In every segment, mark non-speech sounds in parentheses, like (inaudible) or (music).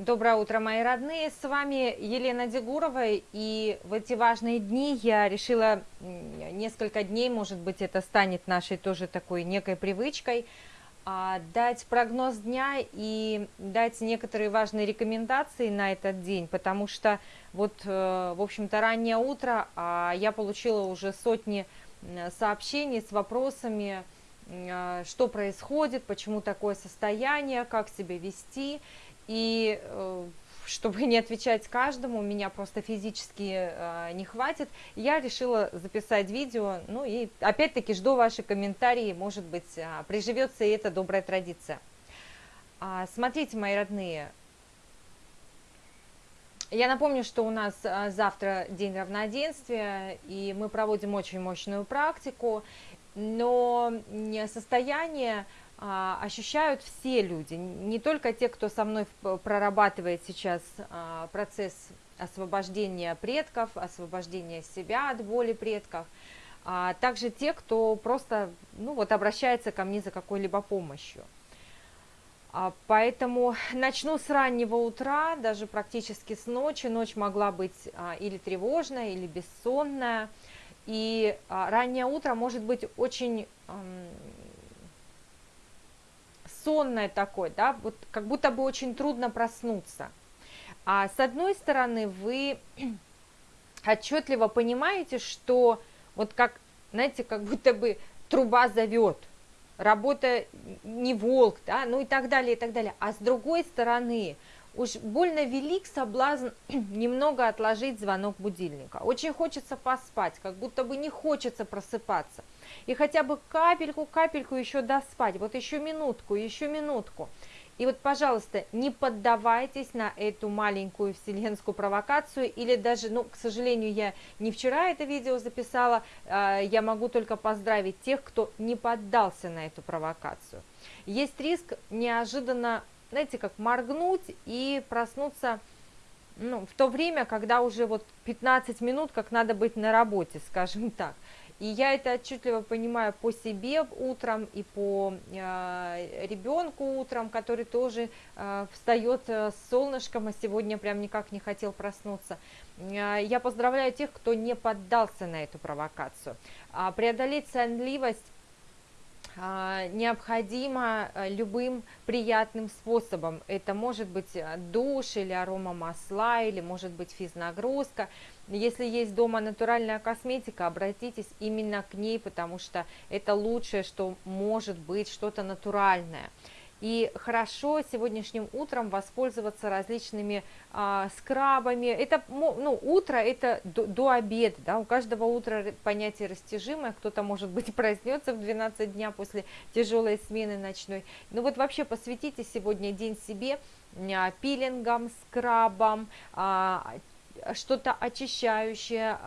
Доброе утро, мои родные! С вами Елена Дегурова, и в эти важные дни я решила несколько дней, может быть, это станет нашей тоже такой некой привычкой, а, дать прогноз дня и дать некоторые важные рекомендации на этот день, потому что вот, э, в общем-то, раннее утро, а я получила уже сотни сообщений с вопросами, а, что происходит, почему такое состояние, как себя вести, и э, чтобы не отвечать каждому, меня просто физически э, не хватит, я решила записать видео, ну и опять-таки жду ваши комментарии, может быть, э, приживется и эта добрая традиция. А, смотрите, мои родные, я напомню, что у нас а, завтра день равноденствия, и мы проводим очень мощную практику, но состояние ощущают все люди, не только те, кто со мной прорабатывает сейчас а, процесс освобождения предков, освобождения себя от боли предков, а также те, кто просто ну, вот, обращается ко мне за какой-либо помощью. А, поэтому начну с раннего утра, даже практически с ночи. Ночь могла быть или тревожная, или бессонная. И раннее утро может быть очень сонное такое, да, вот как будто бы очень трудно проснуться. А с одной стороны, вы (clears throat) отчетливо понимаете, что вот как, знаете, как будто бы труба зовет, работа не волк, да, ну и так далее, и так далее. А с другой стороны, уж больно велик соблазн (clears throat) немного отложить звонок будильника. Очень хочется поспать, как будто бы не хочется просыпаться. И хотя бы капельку, капельку еще доспать, вот еще минутку, еще минутку. И вот, пожалуйста, не поддавайтесь на эту маленькую вселенскую провокацию, или даже, ну, к сожалению, я не вчера это видео записала, э, я могу только поздравить тех, кто не поддался на эту провокацию. Есть риск неожиданно знаете, как моргнуть и проснуться ну, в то время, когда уже вот 15 минут, как надо быть на работе, (laughs) скажем так. И я это отчетливо понимаю по себе утром и по э, ребенку утром, который тоже э, встает с солнышком, а сегодня прям никак не хотел проснуться. Э, я поздравляю тех, кто не поддался на эту провокацию. А преодолеть сонливость а, необходимо э, любым приятным способом. Это может быть э, душ или арома масла, или может быть физнагрузка. Если есть дома натуральная косметика, обратитесь именно к ней, потому что это лучшее, что может быть, что-то натуральное. И хорошо сегодняшним утром воспользоваться различными а, скрабами. Это, ну, утро это до, до обеда, да, у каждого утра понятие растяжимое, кто-то, может быть, (laughs) проснется в 12 дня после тяжелой смены ночной. Ну вот вообще посвятите сегодня день себе, а, пилингом, скрабом, а, что-то очищающее,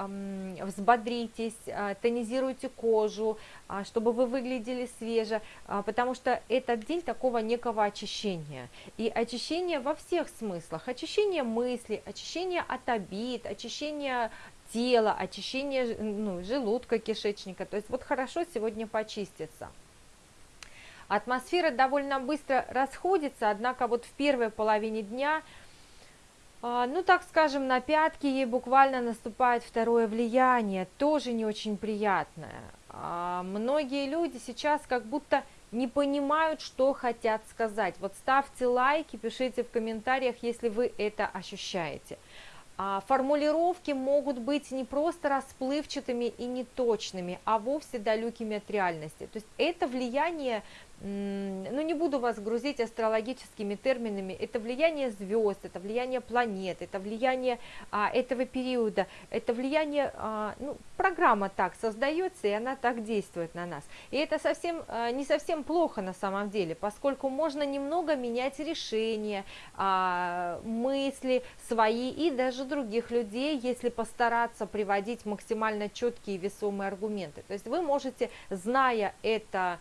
взбодритесь, а, тонизируйте кожу, а, чтобы вы выглядели свеже, а, потому что этот день такого некого очищения. И очищение во всех смыслах. Очищение мысли, очищение от обид, очищение тела, очищение ну, желудка, кишечника. То есть вот хорошо сегодня почиститься. Атмосфера довольно быстро расходится, однако вот в первой половине дня – ну, так скажем, на пятки ей буквально наступает второе влияние, тоже не очень приятное. А, многие люди сейчас как будто не понимают, что хотят сказать. Вот ставьте лайки, пишите в комментариях, если вы это ощущаете. А, формулировки могут быть не просто расплывчатыми и неточными, а вовсе далекими от реальности. То есть это влияние ну не буду вас грузить астрологическими терминами, это влияние звезд, это влияние планет, это влияние а, этого периода, это влияние, а, ну, программа так создается, и она так действует на нас. И это совсем а, не совсем плохо на самом деле, поскольку можно немного менять решения, а, мысли свои и даже других людей, если постараться приводить максимально четкие весомые аргументы. То есть вы можете, зная это,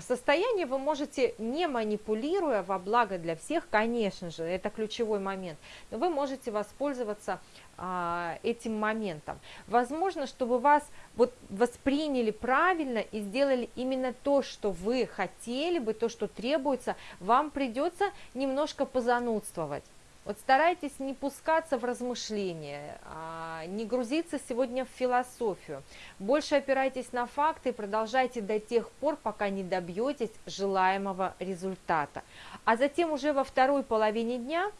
состояние вы можете, не манипулируя во благо для всех, конечно же, это ключевой момент, но вы можете воспользоваться а, этим моментом. Возможно, чтобы вас вот восприняли правильно и сделали именно то, что вы хотели бы, то, что требуется, вам придется немножко позанудствовать. Вот старайтесь не пускаться в размышления, а, не грузиться сегодня в философию. Больше опирайтесь на факты и продолжайте до тех пор, пока не добьетесь желаемого результата. А затем уже во второй половине дня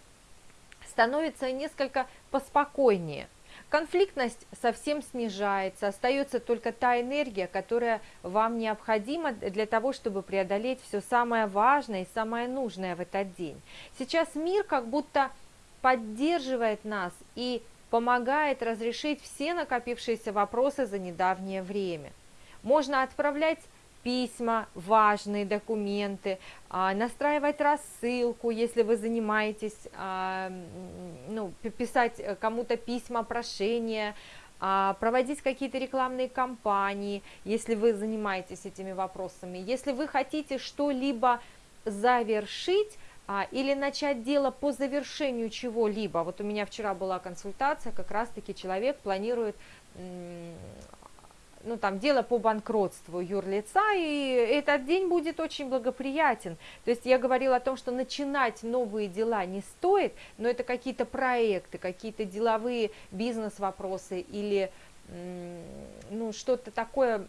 становится несколько поспокойнее. Конфликтность совсем снижается, остается только та энергия, которая вам необходима для того, чтобы преодолеть все самое важное и самое нужное в этот день. Сейчас мир как будто поддерживает нас и помогает разрешить все накопившиеся вопросы за недавнее время. Можно отправлять письма, важные документы, а, настраивать рассылку, если вы занимаетесь, а, ну, писать кому-то письма, прошения, а, проводить какие-то рекламные кампании, если вы занимаетесь этими вопросами. Если вы хотите что-либо завершить, или начать дело по завершению чего-либо. Вот у меня вчера была консультация, как раз-таки человек планирует ну, там, дело по банкротству юрлица, и этот день будет очень благоприятен. То есть я говорила о том, что начинать новые дела не стоит, но это какие-то проекты, какие-то деловые бизнес-вопросы или ну, что-то такое,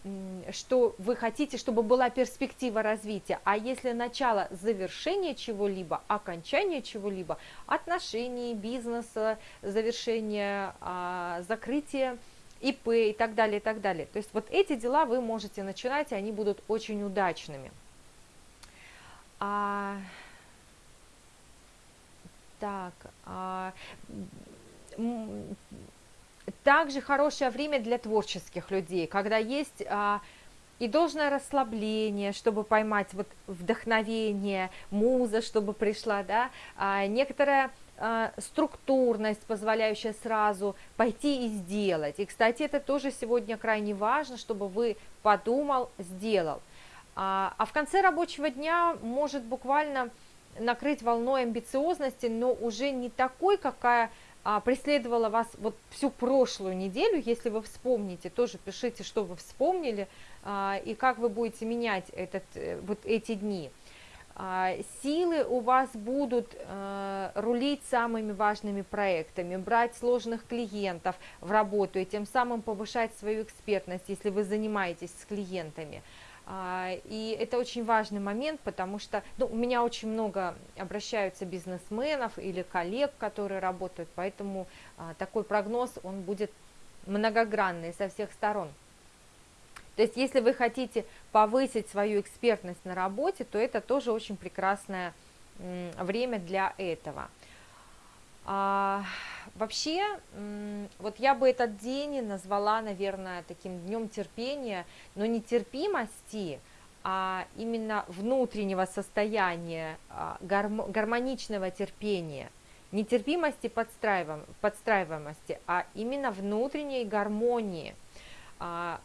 что вы хотите, чтобы была перспектива развития. А если начало завершения чего-либо, окончание чего-либо, отношений, бизнеса, завершение, а, закрытие ИП и так далее, и так далее. То есть вот эти дела вы можете начинать, и они будут очень удачными. А, так, а, также хорошее время для творческих людей, когда есть а, и должное расслабление, чтобы поймать вот вдохновение, муза, чтобы пришла, да, а, некоторое а, структурность, позволяющая сразу пойти и сделать. И, кстати, это тоже сегодня крайне важно, чтобы вы подумал, сделал. А, а в конце рабочего дня может буквально накрыть волной амбициозности, но уже не такой, какая а, преследовала вас вот всю прошлую неделю, если вы вспомните, тоже пишите, что вы вспомнили и как вы будете менять этот, э, вот эти дни. А, силы у вас будут э, рулить самыми важными проектами, брать сложных клиентов в работу и тем самым повышать свою экспертность, если вы занимаетесь с клиентами. А, и это очень важный момент, потому что ну, у меня очень много обращаются бизнесменов или коллег, которые работают, поэтому а, такой прогноз, он будет многогранный со всех сторон. То есть, если вы хотите повысить свою экспертность на работе, то это тоже очень прекрасное время для этого. А, вообще, вот я бы этот день назвала, наверное, таким днем терпения, но не терпимости, а именно внутреннего состояния, а, гармоничного терпения, не терпимости подстраиваемости, а именно внутренней гармонии –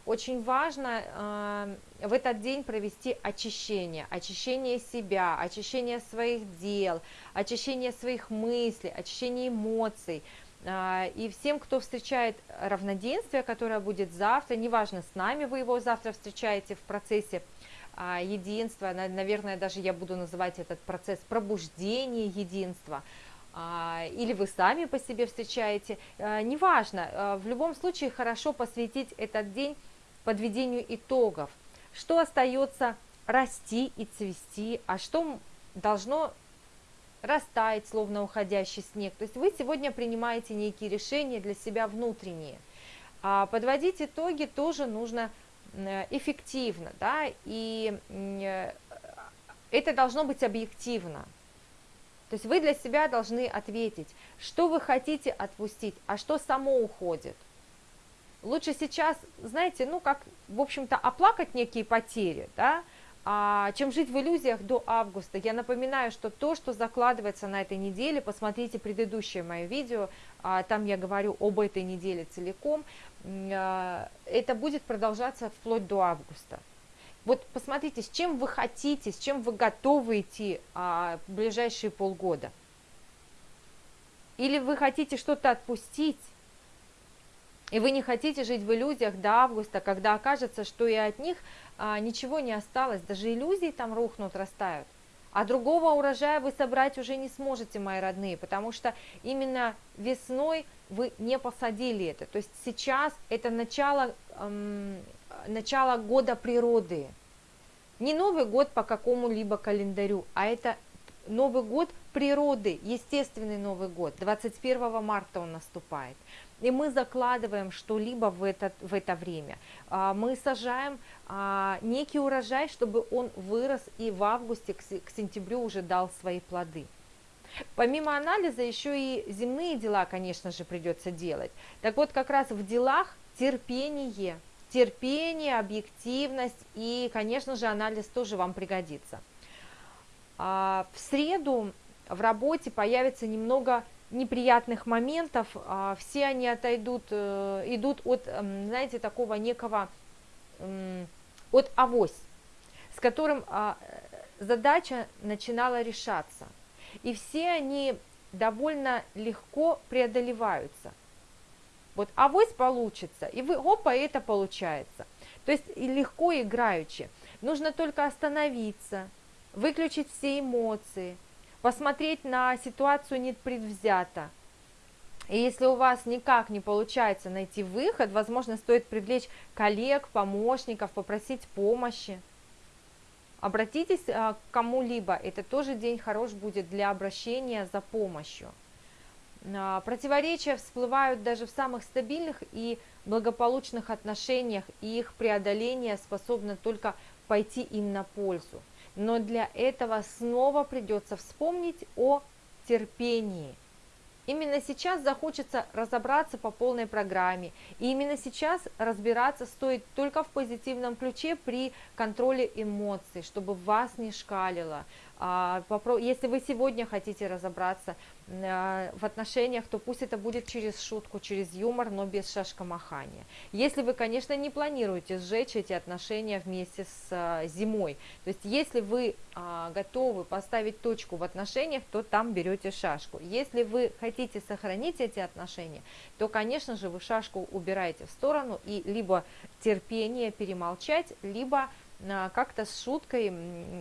очень важно а, в этот день провести очищение, очищение себя, очищение своих дел, очищение своих мыслей, очищение эмоций. А, и всем, кто встречает равноденствие, которое будет завтра, неважно, с нами вы его завтра встречаете в процессе единства, наверное, даже я буду называть этот процесс пробуждения единства – а, или вы сами по себе встречаете, а, неважно, а, в любом случае хорошо посвятить этот день подведению итогов, что остается расти и цвести, а что должно растаять, словно уходящий снег. То есть вы сегодня принимаете некие решения для себя внутренние. А подводить итоги тоже нужно эффективно, да, и э, это должно быть объективно. То есть вы для себя должны ответить, что вы хотите отпустить, а что само уходит. Лучше сейчас, знаете, ну как, в общем-то, оплакать некие потери, да, а, чем жить в иллюзиях до августа. Я напоминаю, что то, что закладывается на этой неделе, посмотрите предыдущее мое видео, а, там я говорю об этой неделе целиком, а, это будет продолжаться вплоть до августа. Вот посмотрите, с чем вы хотите, с чем вы готовы идти а, в ближайшие полгода. Или вы хотите что-то отпустить, и вы не хотите жить в иллюзиях до августа, когда окажется, что и от них а, ничего не осталось, даже иллюзии там рухнут, растают. А другого урожая вы собрать уже не сможете, мои родные, потому что именно весной вы не посадили это. То есть сейчас это начало, эм, начало года природы. Не Новый год по какому-либо календарю, а это Новый год природы, естественный Новый год. 21 марта он наступает. И мы закладываем что-либо в это, в это время. А, мы сажаем а, некий урожай, чтобы он вырос и в августе к сентябрю уже дал свои плоды. Помимо анализа еще и земные дела, конечно же, придется делать. Так вот, как раз в делах терпение, терпение, объективность и, конечно же, анализ тоже вам пригодится. А, в среду в работе появится немного неприятных моментов, а, все они отойдут, э, идут от, знаете, такого некого, от авось, с которым а, задача начинала решаться. И все они довольно легко преодолеваются. Вот авось получится, и вы, опа, это получается. То есть легко играючи. Нужно только остановиться, выключить все эмоции – посмотреть на ситуацию непредвзято. И если у вас никак не получается найти выход, возможно, стоит привлечь коллег, помощников, попросить помощи. Обратитесь а, к кому-либо, это тоже день хорош будет для обращения за помощью. А, противоречия всплывают даже в самых стабильных и благополучных отношениях, и их преодоление способно только пойти им на пользу. Но для этого снова придется вспомнить о терпении. Именно сейчас захочется разобраться по полной программе, и именно сейчас разбираться стоит только в позитивном ключе при контроле эмоций, чтобы вас не шкалило, если вы сегодня хотите разобраться а, в отношениях, то пусть это будет через шутку, через юмор, но без шашкомахания. Если вы, конечно, не планируете сжечь эти отношения вместе с а, зимой, то есть если вы готовы поставить точку в отношениях, то там берете шашку. Если вы хотите сохранить эти отношения, то, конечно же, вы шашку убираете в сторону и либо терпение перемолчать, либо а, как-то с шуткой,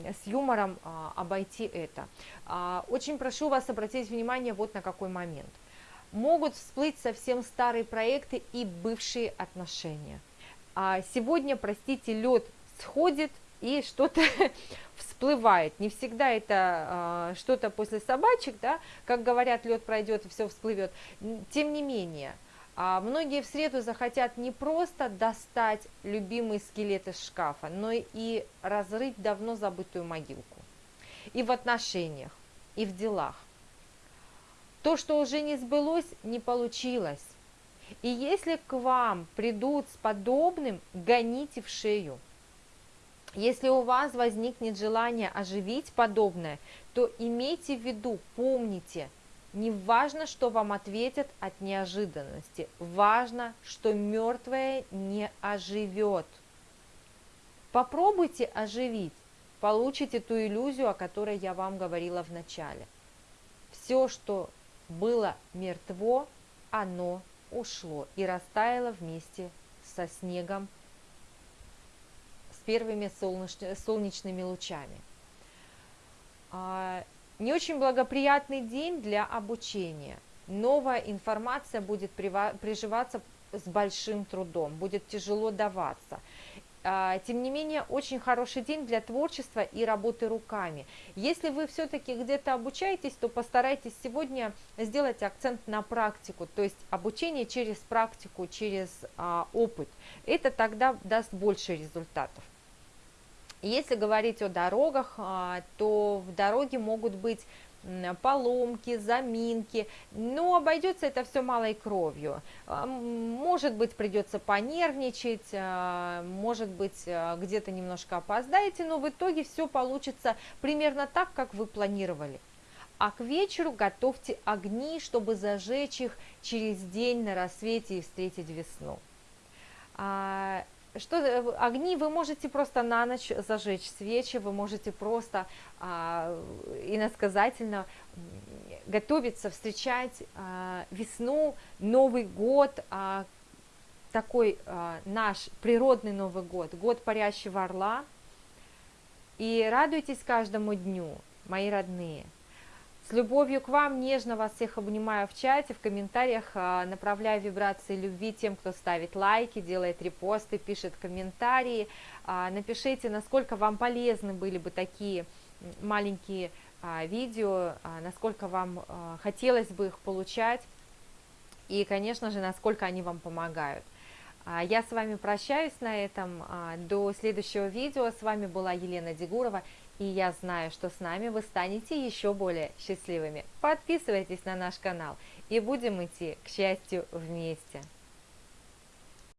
с юмором а, обойти это. А, очень прошу вас обратить внимание вот на какой момент. Могут всплыть совсем старые проекты и бывшие отношения. Сегодня, простите, лед сходит и что-то (laughs) всплывает. Не всегда это что-то после собачек, да, как говорят, лед пройдет и все всплывет. Тем не менее, а многие в среду захотят не просто достать любимый скелет из шкафа, но и разрыть давно забытую могилку. И в отношениях, и в делах. То, что уже не сбылось, не получилось. И если к вам придут с подобным, гоните в шею. Если у вас возникнет желание оживить подобное, то имейте в виду, помните – не важно, что вам ответят от неожиданности, важно, что мертвое не оживет. Попробуйте оживить, получите ту иллюзию, о которой я вам говорила в начале. Все, что было мертво, оно ушло и растаяло вместе со снегом, с первыми солнечными лучами. Не очень благоприятный день для обучения. Новая информация будет приживаться с большим трудом, будет тяжело даваться. А, тем не менее, очень хороший день для творчества и работы руками. Если вы все-таки где-то обучаетесь, то постарайтесь сегодня сделать акцент на практику, то есть обучение через практику, через а, опыт. Это тогда даст больше результатов. Если говорить о дорогах, а, то в дороге могут быть поломки, заминки, но обойдется это все малой кровью. А, может быть, придется понервничать, а, может быть, где-то немножко опоздаете, но в итоге все получится примерно так, как вы планировали. А к вечеру готовьте огни, чтобы зажечь их через день на рассвете и встретить весну. Что, э, огни вы можете просто на ночь зажечь свечи, вы можете просто а, иносказательно готовиться, встречать а, весну, Новый год, а, такой а, наш природный Новый год, год парящего орла. И радуйтесь каждому дню, мои родные. С любовью к вам, нежно вас всех обнимаю в чате, в комментариях а, направляю вибрации любви тем, кто ставит лайки, делает репосты, пишет комментарии. А, напишите, насколько вам полезны были бы такие маленькие а, видео, насколько вам хотелось бы их получать и, конечно же, насколько они вам помогают. Я с вами прощаюсь на этом. До следующего видео. С вами была Елена Дегурова. И я знаю, что с нами вы станете еще более счастливыми. Подписывайтесь на наш канал и будем идти к счастью вместе.